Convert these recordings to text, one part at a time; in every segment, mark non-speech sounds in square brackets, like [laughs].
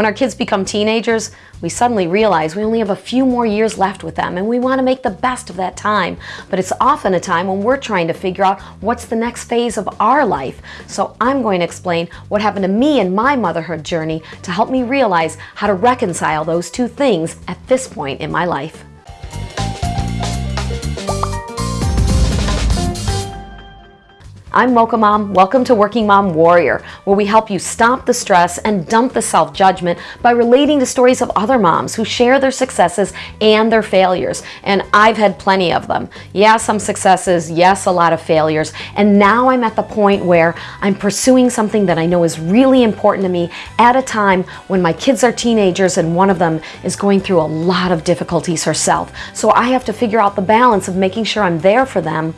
When our kids become teenagers, we suddenly realize we only have a few more years left with them and we want to make the best of that time. But it's often a time when we're trying to figure out what's the next phase of our life. So I'm going to explain what happened to me in my motherhood journey to help me realize how to reconcile those two things at this point in my life. I'm Mocha Mom. Welcome to Working Mom Warrior, where we help you stop the stress and dump the self-judgment by relating to stories of other moms who share their successes and their failures. And I've had plenty of them. Yeah, some successes, yes, a lot of failures. And now I'm at the point where I'm pursuing something that I know is really important to me at a time when my kids are teenagers and one of them is going through a lot of difficulties herself. So I have to figure out the balance of making sure I'm there for them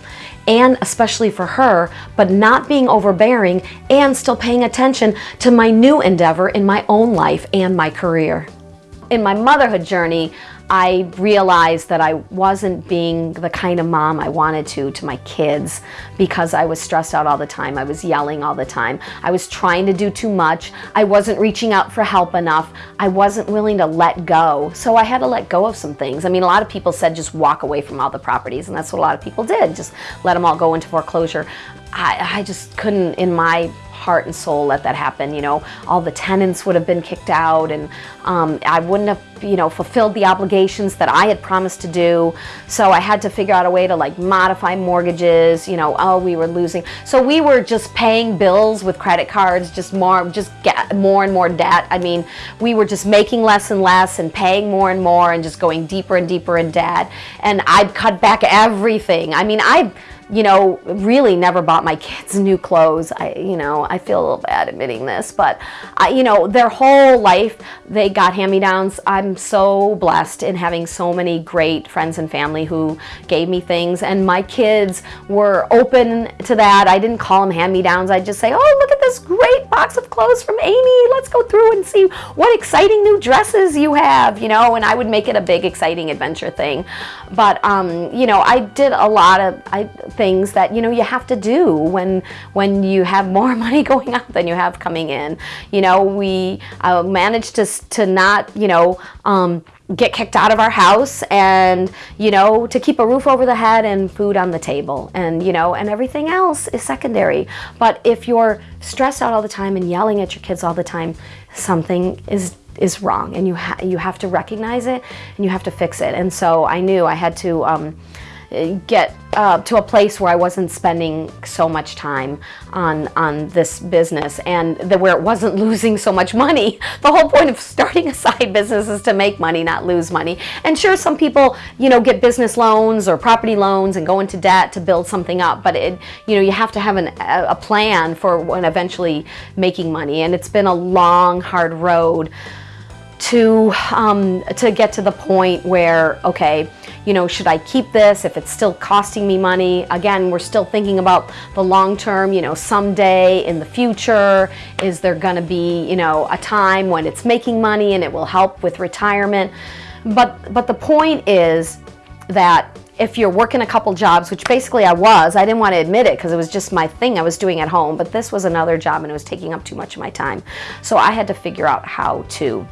and especially for her, but not being overbearing and still paying attention to my new endeavor in my own life and my career. In my motherhood journey, I realized that I wasn't being the kind of mom I wanted to to my kids because I was stressed out all the time. I was yelling all the time. I was trying to do too much. I wasn't reaching out for help enough. I wasn't willing to let go. So I had to let go of some things. I mean, a lot of people said just walk away from all the properties and that's what a lot of people did. Just let them all go into foreclosure. I, I just couldn't in my heart and soul let that happen. You know, all the tenants would have been kicked out and um, I wouldn't have, you know, fulfilled the obligations that I had promised to do. So I had to figure out a way to like modify mortgages, you know, oh, we were losing. So we were just paying bills with credit cards, just more, just get more and more debt. I mean, we were just making less and less and paying more and more and just going deeper and deeper in debt. And I'd cut back everything. I mean, I you know, really never bought my [laughs] kids new clothes. I, you know, I feel a little bad admitting this, but I, you know, their whole life they got hand-me-downs. I'm so blessed in having so many great friends and family who gave me things, and my kids were open to that. I didn't call them hand-me-downs. I'd just say, oh, look at this great box of clothes from Amy. Let's go through and see what exciting new dresses you have, you know, and I would make it a big, exciting adventure thing. But, um, you know, I did a lot of I, things that, you know, you have to do when, when you have more [laughs] money going out than you have coming in. You know, we uh, managed to, to not, you know, um, get kicked out of our house and you know to keep a roof over the head and food on the table and you know and everything else is secondary but if you're stressed out all the time and yelling at your kids all the time something is is wrong and you ha you have to recognize it and you have to fix it and so I knew I had to um, get uh, to a place where I wasn't spending so much time on on this business and the, where it wasn't [laughs] losing so much money. The whole point of starting a side business is to make money, not lose money. And sure, some people, you know, get business loans or property loans and go into debt to build something up, but it, you know, you have to have an, a plan for when eventually making money. And it's been a long, hard road to um, to get to the point where okay you know should I keep this if it's still costing me money again we're still thinking about the long term you know someday in the future is there gonna be you know a time when it's making money and it will help with retirement but but the point is that if you're working a couple jobs, which basically I was, I didn't want to admit it because it was just my thing I was doing at home, but this was another job and it was taking up too much of my time. So I had to figure out how to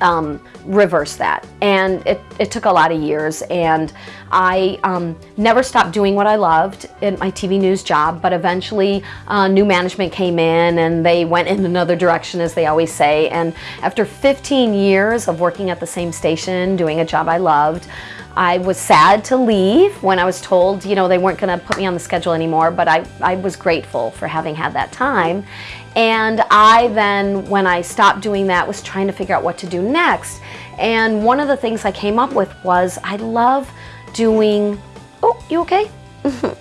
um, reverse that. And it, it took a lot of years and I um, never stopped doing what I loved in my TV news job, but eventually uh, new management came in and they went in [laughs] another direction as they always say. And after 15 years of working at the same station, doing a job I loved, I was sad to leave when I was told, you know, they weren't going to put me on the schedule anymore, but I, I was grateful for having had that time. And I then, when I stopped doing that, was trying to figure out what to do next. And one of the things I came up with was I love doing, oh, you okay? [laughs]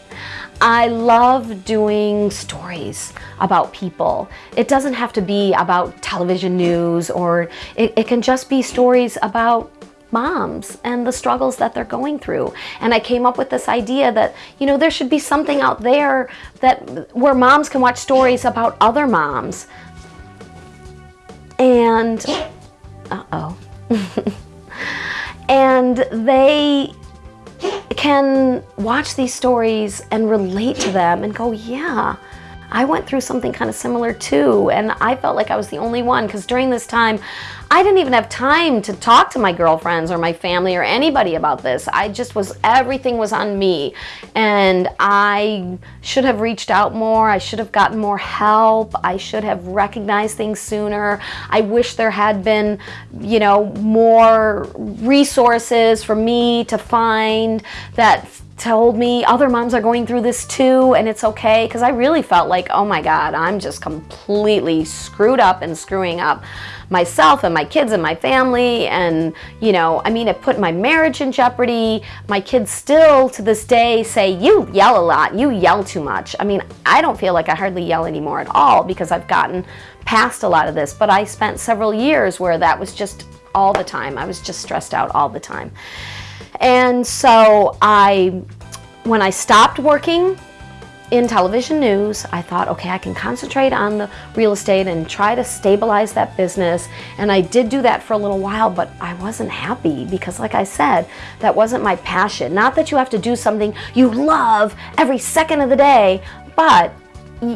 I love doing stories about people. It doesn't have to be about television news or it, it can just be stories about moms and the struggles that they're going through. And I came up with this idea that, you know, there should be something out there that where moms can watch stories about other moms. And, uh-oh. [laughs] and they can watch these stories and relate to them and go, yeah, I went through something kind of similar too. And I felt like I was the only one because during this time, I didn't even have time to talk to my girlfriends or my family or anybody about this. I just was, everything was on me. And I should have reached out more. I should have gotten more help. I should have recognized things sooner. I wish there had been, you know, more resources for me to find that told me other moms are going through this too and it's okay because I really felt like oh my god I'm just completely screwed up and screwing up myself and my kids and my family. And you know I mean it put my marriage in jeopardy. My kids still to this day say you yell a lot. You yell too much. I mean I don't feel like I hardly yell anymore at all because I've gotten past a lot of this. But I spent several years where that was just all the time. I was just stressed out all the time. And so I when I stopped working in television news, I thought, okay, I can concentrate on the real estate and try to stabilize that business. And I did do that for a little while, but I wasn't happy because like I said, that wasn't my passion. Not that you have to do something you love every second of the day, but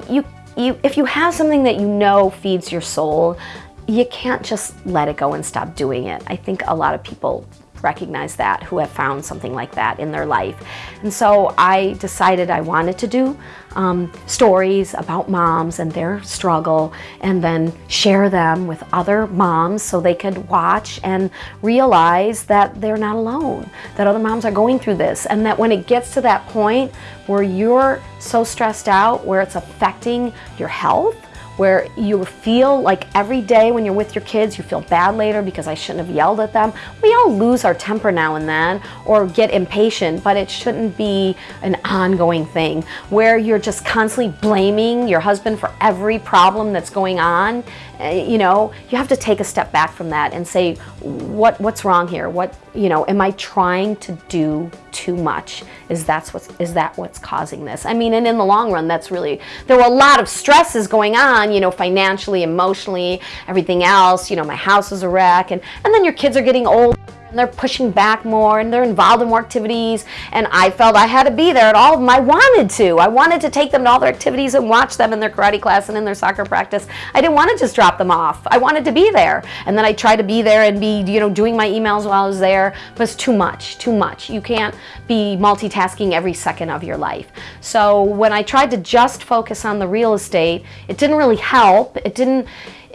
you, you, if you have something that you know feeds your soul, you can't just let it go and stop doing it. I think a lot of people recognize that who have found something like that in their life. And so I decided I wanted to do um, stories about moms and their struggle and then share them with other moms so they could watch and realize that they're not alone, that other moms are going through this and that when it gets to that point where you're so stressed out, where it's affecting your health, where you feel like every day when you're with your kids, you feel bad later because I shouldn't have yelled at them. We all lose our temper now and then or get impatient, but it shouldn't be an ongoing thing where you're just constantly blaming your husband for every problem that's going on Eh, you know, you have to take a step back from that and say, what what's wrong here? What you know, am I trying to do too much? Is that's what's is that what's causing this? I mean, and in the long run, that's really there were a lot of stresses going on, you know, financially, emotionally, everything else. You know, my house is a wreck, and and then your kids are getting old and they're pushing back more and they're involved in more activities and I felt I had to be there at all of them. I wanted to. I wanted to take them to all their activities and watch them in their karate class and in their soccer practice. I didn't want to just drop them off. I wanted to be there. And then I tried to be there and be, you know, doing my emails while I was there, but it's too much, too much. You can't be multitasking every second of your life. So when I tried to just focus on the real estate, it didn't really help. It didn't,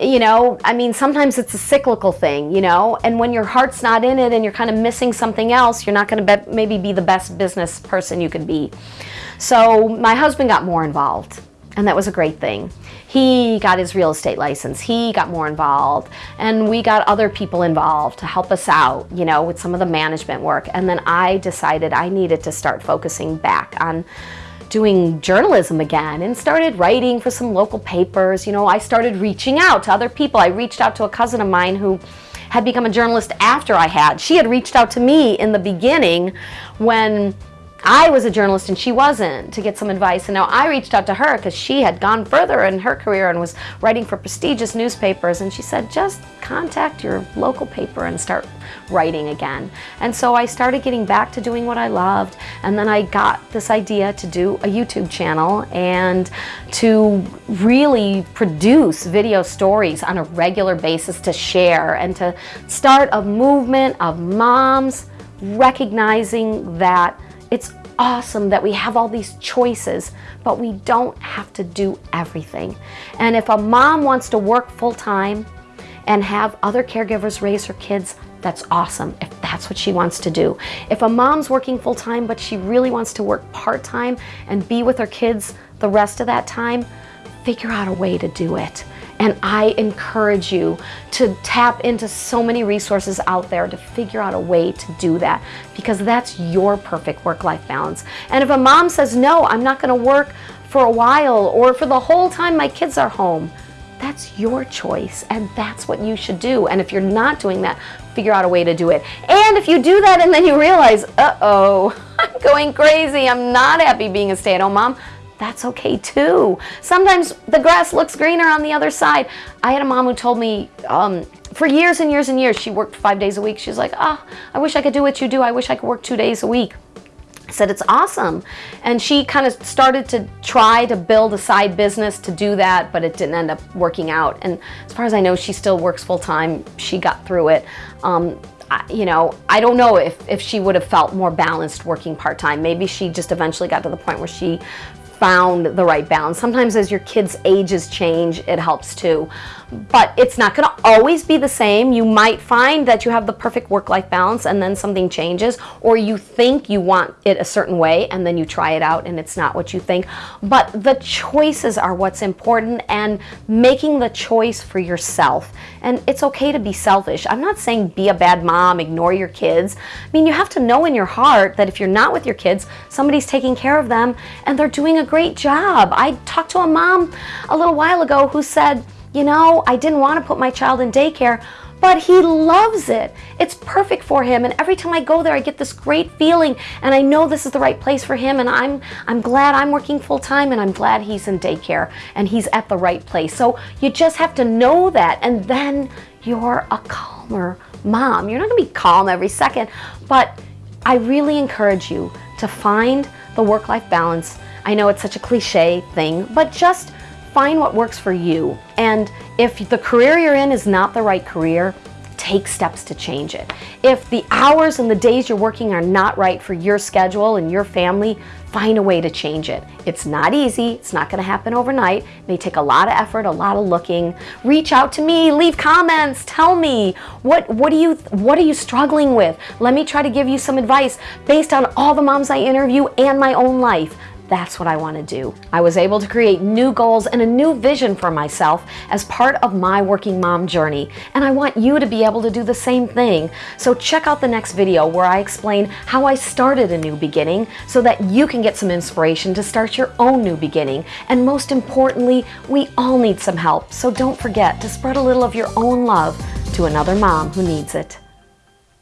you know, I mean, sometimes it's a cyclical thing, you know, and when your heart's not in it and you're kind of missing something else, you're not going to be, maybe be the best business person you could be. So my husband got more involved and that was a great thing. He got his real estate license. He got more involved and we got other people involved to help us out, you know, with some of the management work. And then I decided I needed to start focusing back on doing journalism again and started writing for some local papers. You know, I started reaching out to other people. I reached out to a cousin of mine who had become a journalist after I had. She had reached out to me in the beginning when I was a journalist and she wasn't to get some advice. And now I reached out to her because she had gone further in her career and was writing for prestigious newspapers. And she said, just contact your local paper and start writing again. And so I started getting back to doing what I loved. And then I got this idea to do a YouTube channel and to really produce video stories on a regular basis to share and to start a movement of moms recognizing that it's awesome that we have all these choices, but we don't have to do everything. And if a mom wants to work full time and have other caregivers raise her kids, that's awesome if that's what she wants to do. If a mom's working full time, but she really wants to work part time and be with her kids the rest of that time, figure out a way to do it. And I encourage you to tap into so many resources out there to figure out a way to do that because that's your perfect work-life balance. And if a mom says, no, I'm not gonna work for a while or for the whole time my kids are home, that's your choice and that's what you should do. And if you're not doing that, figure out a way to do it. And if you do that and then you realize, uh-oh, [laughs] I'm going crazy, I'm not happy being a stay-at-home mom, that's okay too. Sometimes the grass looks greener on the other side. I had a mom who told me um, for years and years and years, she worked five days a week. She's like, oh, I wish I could do what you do. I wish I could work two days a week. said it's awesome and she kind of started to try to build a side business to do that but it didn't end up working out and as far as I know she still works full-time she got through it um, I, you know I don't know if, if she would have felt more balanced working part-time maybe she just eventually got to the point where she found the right balance. Sometimes as your kids' ages change, it helps too. But it's not gonna always be the same. You might find that you have the perfect work-life balance and then something changes, or you think you want it a certain way and then you try it out and it's not what you think. But the choices are what's important and making the choice for yourself. And it's okay to be selfish. I'm not saying be a bad mom, ignore your kids. I mean, you have to know in your heart that if you're not with your kids, somebody's taking care of them and they're doing a great job. I talked to a mom a little while ago who said, you know, I didn't want to put my child in daycare, but he loves it. It's perfect for him. And every time I go there, I get this great feeling and I know this is the right place for him. And I'm, I'm glad I'm working full time and I'm glad he's in daycare and he's at the right place. So you just have to know that. And then you're a calmer mom. You're not gonna be calm every second, but I really encourage you to find the work-life balance I know it's such a cliche thing, but just find what works for you. And if the career you're in is not the right career, take steps to change it. If the hours and the days you're working are not right for your schedule and your family, find a way to change it. It's not easy, it's not gonna happen overnight. It may take a lot of effort, a lot of looking. Reach out to me, leave comments, tell me, what, what, do you, what are you struggling with? Let me try to give you some advice based on all the moms I interview and my own life. That's what I want to do. I was able to create new goals and a new vision for myself as part of my working mom journey. And I want you to be able to do the same thing. So check out the next video where I explain how I started a new beginning so that you can get some inspiration to start your own new beginning. And most importantly, we all need some help. So don't forget to spread a little of your own love to another mom who needs it.